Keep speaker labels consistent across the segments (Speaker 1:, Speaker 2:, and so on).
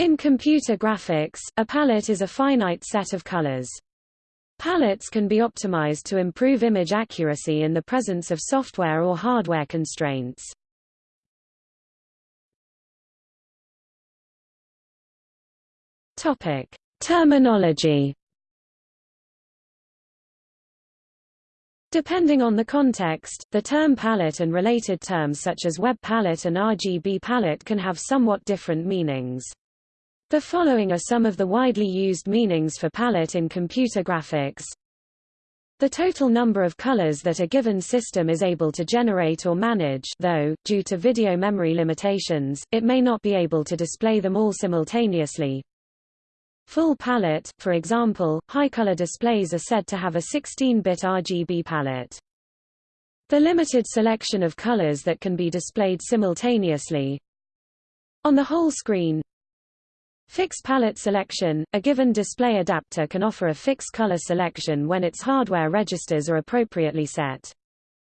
Speaker 1: In computer graphics, a palette is a finite set of colors. Palettes can be optimized to improve image accuracy in the presence of software or hardware constraints. Topic: Terminology. Depending on the context, the term palette and related terms such as web palette and RGB palette can have somewhat different meanings. The following are some of the widely used meanings for palette in computer graphics. The total number of colors that a given system is able to generate or manage though, due to video memory limitations, it may not be able to display them all simultaneously. Full palette, for example, high-color displays are said to have a 16-bit RGB palette. The limited selection of colors that can be displayed simultaneously. On the whole screen, Fixed palette selection – A given display adapter can offer a fixed color selection when its hardware registers are appropriately set.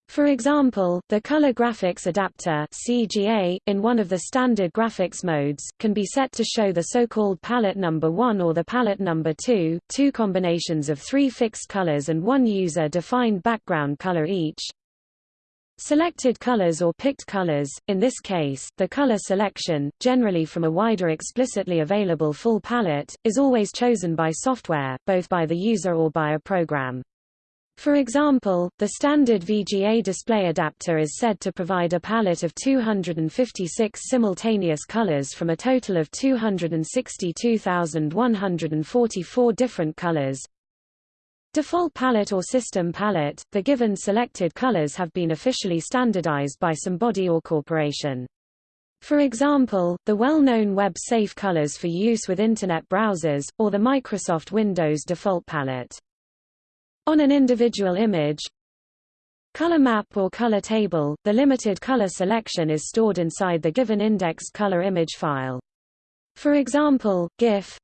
Speaker 1: For example, the Color Graphics Adapter CGA, in one of the standard graphics modes, can be set to show the so-called palette number 1 or the palette number 2, two combinations of three fixed colors and one user-defined background color each. Selected colors or picked colors, in this case, the color selection, generally from a wider explicitly available full palette, is always chosen by software, both by the user or by a program. For example, the standard VGA display adapter is said to provide a palette of 256 simultaneous colors from a total of 262,144 different colors, Default palette or system palette, the given selected colors have been officially standardized by some body or corporation. For example, the well-known web-safe colors for use with Internet browsers, or the Microsoft Windows default palette. On an individual image, color map or color table, the limited color selection is stored inside the given indexed color image file. For example, GIF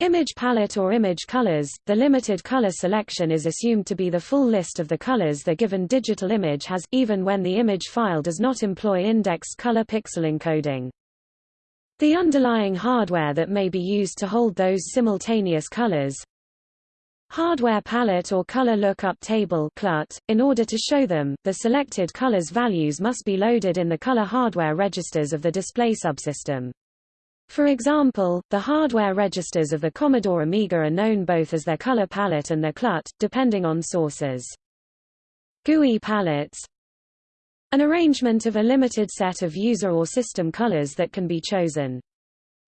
Speaker 1: Image palette or image colors, the limited color selection is assumed to be the full list of the colors the given digital image has, even when the image file does not employ indexed color pixel encoding. The underlying hardware that may be used to hold those simultaneous colors Hardware palette or color lookup table CLUT, in order to show them, the selected colors values must be loaded in the color hardware registers of the display subsystem. For example, the hardware registers of the Commodore Amiga are known both as their color palette and their CLUT, depending on sources. GUI palettes An arrangement of a limited set of user or system colors that can be chosen.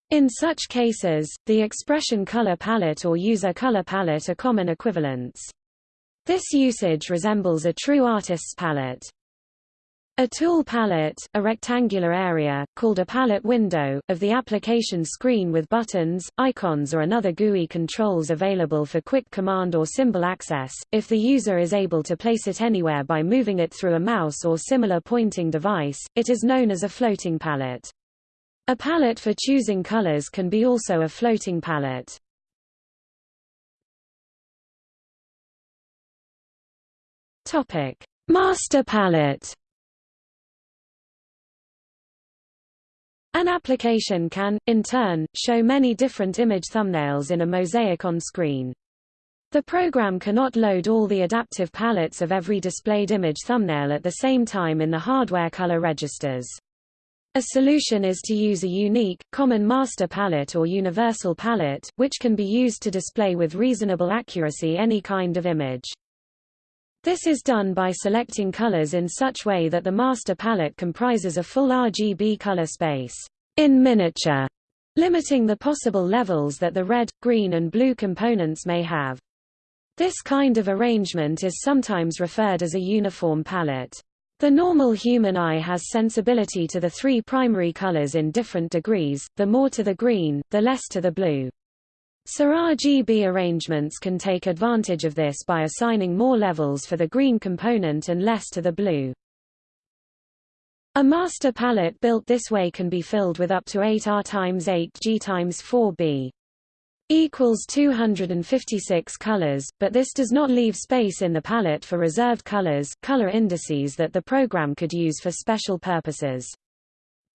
Speaker 1: In such cases, the expression color palette or user color palette are common equivalents. This usage resembles a true artist's palette. A tool palette, a rectangular area, called a palette window, of the application screen with buttons, icons or another GUI controls available for quick command or symbol access, if the user is able to place it anywhere by moving it through a mouse or similar pointing device, it is known as a floating palette. A palette for choosing colors can be also a floating palette. Master palette An application can, in turn, show many different image thumbnails in a mosaic on screen. The program cannot load all the adaptive palettes of every displayed image thumbnail at the same time in the hardware color registers. A solution is to use a unique, common master palette or universal palette, which can be used to display with reasonable accuracy any kind of image. This is done by selecting colors in such way that the master palette comprises a full RGB color space in miniature, limiting the possible levels that the red, green and blue components may have. This kind of arrangement is sometimes referred as a uniform palette. The normal human eye has sensibility to the three primary colors in different degrees, the more to the green, the less to the blue. RGB arrangements can take advantage of this by assigning more levels for the green component and less to the blue. A master palette built this way can be filled with up to 8 R times 8 G times 4 B equals 256 colors, but this does not leave space in the palette for reserved colors color indices that the program could use for special purposes.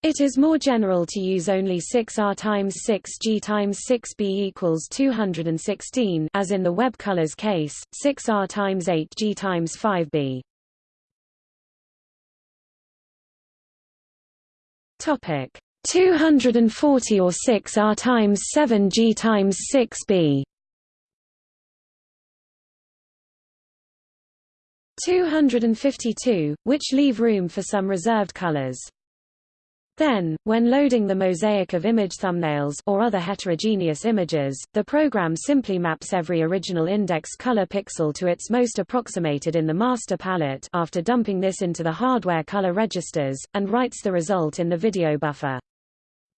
Speaker 1: It is more general to use only 6R times 6G times 6B equals 216 as in the web colors case, 6R times 8G times 5B. Topic 240 or 6R times 7G times 6B. 252, which leave room for some reserved colors. Then, when loading the mosaic of image thumbnails or other heterogeneous images, the program simply maps every original index color pixel to its most approximated in the master palette after dumping this into the hardware color registers, and writes the result in the video buffer.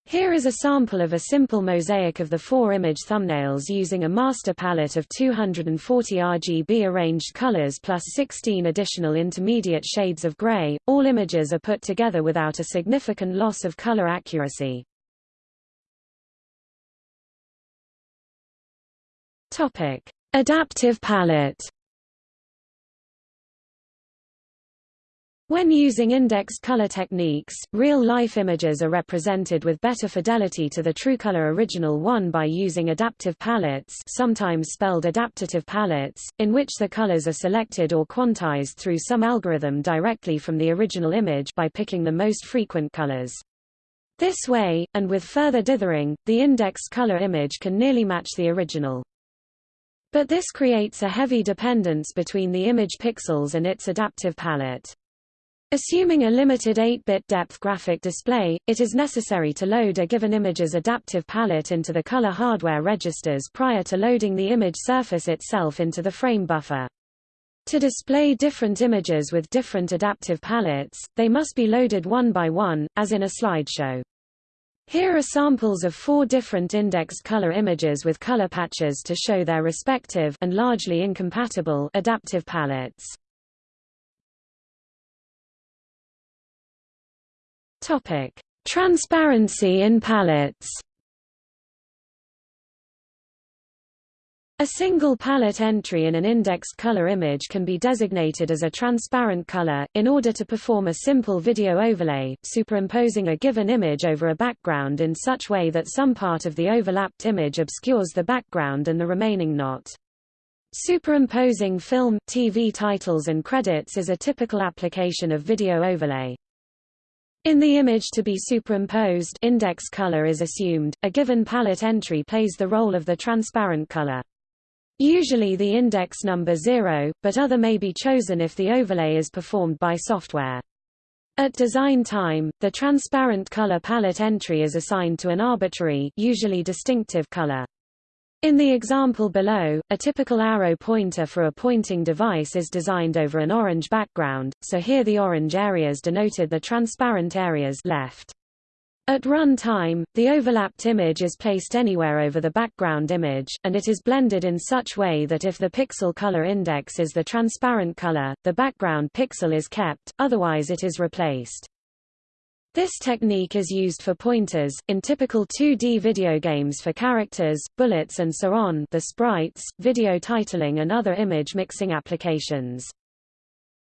Speaker 1: Here is a sample of a simple mosaic of the four image thumbnails using a master palette of 240 RGB arranged colors plus 16 additional intermediate shades of gray. All images are put together without a significant loss of color accuracy. Topic: Adaptive palette When using indexed color techniques, real-life images are represented with better fidelity to the true color original one by using adaptive palettes sometimes spelled adaptative palettes, in which the colors are selected or quantized through some algorithm directly from the original image by picking the most frequent colors. This way, and with further dithering, the indexed color image can nearly match the original. But this creates a heavy dependence between the image pixels and its adaptive palette. Assuming a limited 8-bit depth graphic display, it is necessary to load a given image's adaptive palette into the color hardware registers prior to loading the image surface itself into the frame buffer. To display different images with different adaptive palettes, they must be loaded one by one, as in a slideshow. Here are samples of four different indexed color images with color patches to show their respective and largely incompatible adaptive palettes. Topic: Transparency in palettes. A single palette entry in an indexed color image can be designated as a transparent color, in order to perform a simple video overlay, superimposing a given image over a background in such way that some part of the overlapped image obscures the background and the remaining not. Superimposing film, TV titles and credits is a typical application of video overlay. In the image to be superimposed index color is assumed, a given palette entry plays the role of the transparent color. Usually the index number 0, but other may be chosen if the overlay is performed by software. At design time, the transparent color palette entry is assigned to an arbitrary usually distinctive color. In the example below, a typical arrow pointer for a pointing device is designed over an orange background, so here the orange areas denoted the transparent areas left. At run time, the overlapped image is placed anywhere over the background image, and it is blended in such way that if the pixel color index is the transparent color, the background pixel is kept, otherwise it is replaced. This technique is used for pointers, in typical 2D video games for characters, bullets and so on the sprites, video titling and other image mixing applications.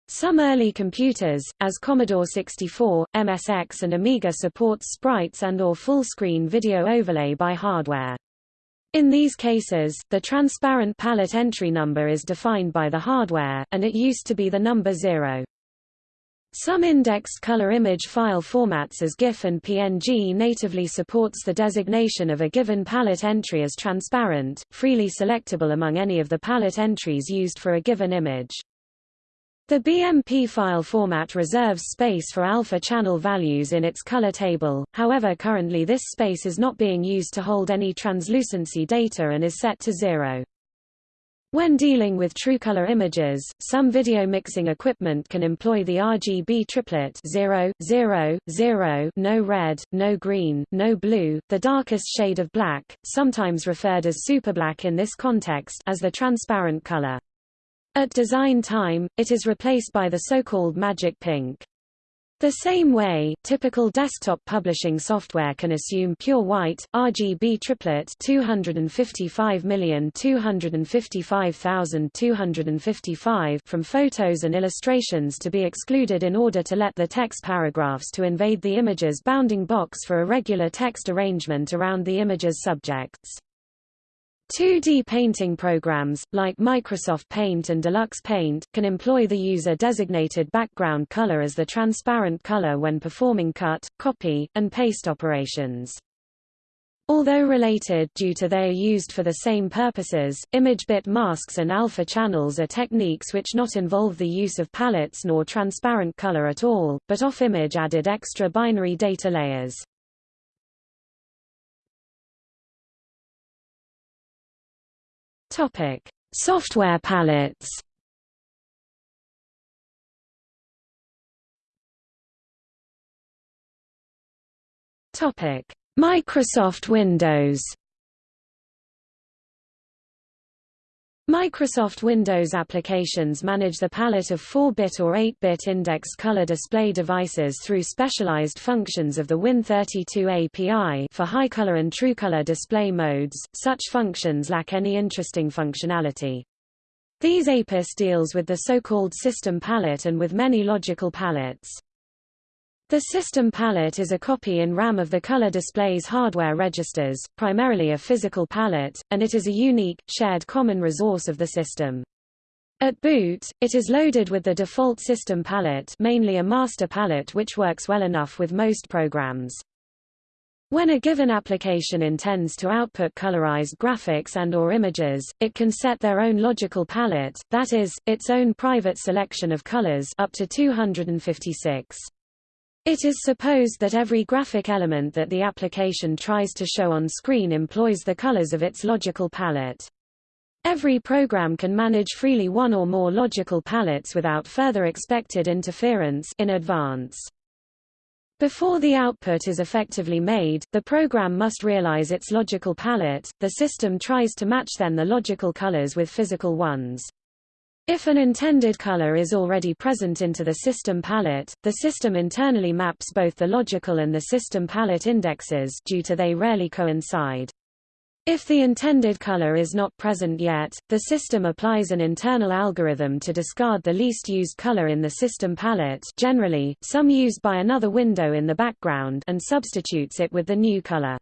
Speaker 1: Some early computers, as Commodore 64, MSX and Amiga support sprites and or full-screen video overlay by hardware. In these cases, the transparent palette entry number is defined by the hardware, and it used to be the number 0. Some indexed color image file formats as GIF and PNG natively supports the designation of a given palette entry as transparent, freely selectable among any of the palette entries used for a given image. The BMP file format reserves space for alpha channel values in its color table, however currently this space is not being used to hold any translucency data and is set to zero. When dealing with true-color images, some video mixing equipment can employ the RGB triplet 0, 0, 0, no red, no green, no blue, the darkest shade of black, sometimes referred as superblack in this context as the transparent color. At design time, it is replaced by the so-called magic pink. The same way, typical desktop publishing software can assume pure white, RGB triplet 255,255,255 from photos and illustrations to be excluded in order to let the text paragraphs to invade the image's bounding box for a regular text arrangement around the image's subjects. 2D painting programs, like Microsoft Paint and Deluxe Paint, can employ the user-designated background color as the transparent color when performing cut, copy, and paste operations. Although related due to they are used for the same purposes, image bit masks and alpha channels are techniques which not involve the use of palettes nor transparent color at all, but off-image added extra binary data layers. Topic: Software palettes. Topic: Microsoft Windows. Microsoft Windows applications manage the palette of 4-bit or 8-bit index color display devices through specialized functions of the Win32 API for high color and true color display modes. Such functions lack any interesting functionality. These APIS deals with the so-called system palette and with many logical palettes. The system palette is a copy in RAM of the color display's hardware registers, primarily a physical palette, and it is a unique, shared common resource of the system. At boot, it is loaded with the default system palette mainly a master palette which works well enough with most programs. When a given application intends to output colorized graphics and or images, it can set their own logical palette, that is, its own private selection of colors up to 256. It is supposed that every graphic element that the application tries to show on screen employs the colors of its logical palette. Every program can manage freely one or more logical palettes without further expected interference in advance. Before the output is effectively made, the program must realize its logical palette. The system tries to match then the logical colors with physical ones. If an intended color is already present into the system palette, the system internally maps both the logical and the system palette indexes due to they rarely coincide. If the intended color is not present yet, the system applies an internal algorithm to discard the least used color in the system palette generally, some used by another window in the background and substitutes it with the new color.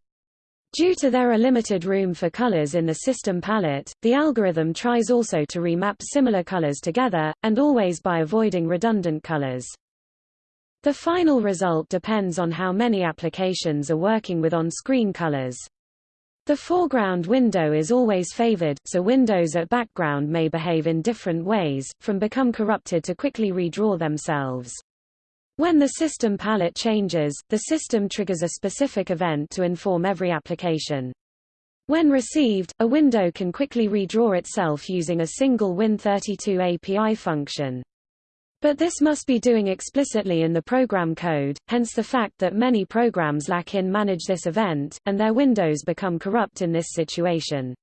Speaker 1: Due to there are limited room for colors in the system palette, the algorithm tries also to remap similar colors together, and always by avoiding redundant colors. The final result depends on how many applications are working with on-screen colors. The foreground window is always favored, so windows at background may behave in different ways, from become corrupted to quickly redraw themselves. When the system palette changes, the system triggers a specific event to inform every application. When received, a window can quickly redraw itself using a single Win32 API function. But this must be doing explicitly in the program code, hence the fact that many programs lack in manage this event, and their windows become corrupt in this situation.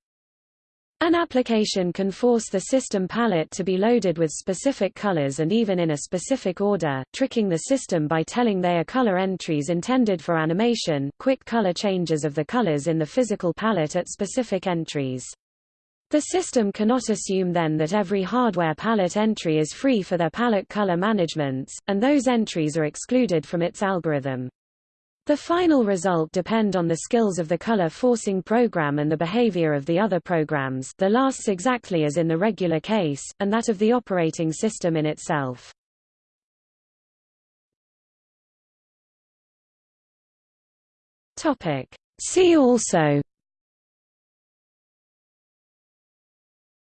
Speaker 1: An application can force the system palette to be loaded with specific colors and even in a specific order, tricking the system by telling they are color entries intended for animation, quick color changes of the colors in the physical palette at specific entries. The system cannot assume then that every hardware palette entry is free for their palette color managements, and those entries are excluded from its algorithm. The final result depend on the skills of the color forcing program and the behavior of the other programs the lasts exactly as in the regular case, and that of the operating system in itself. See also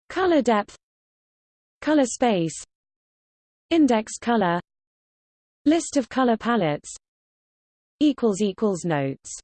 Speaker 1: Color depth Color space Index color List of color palettes notes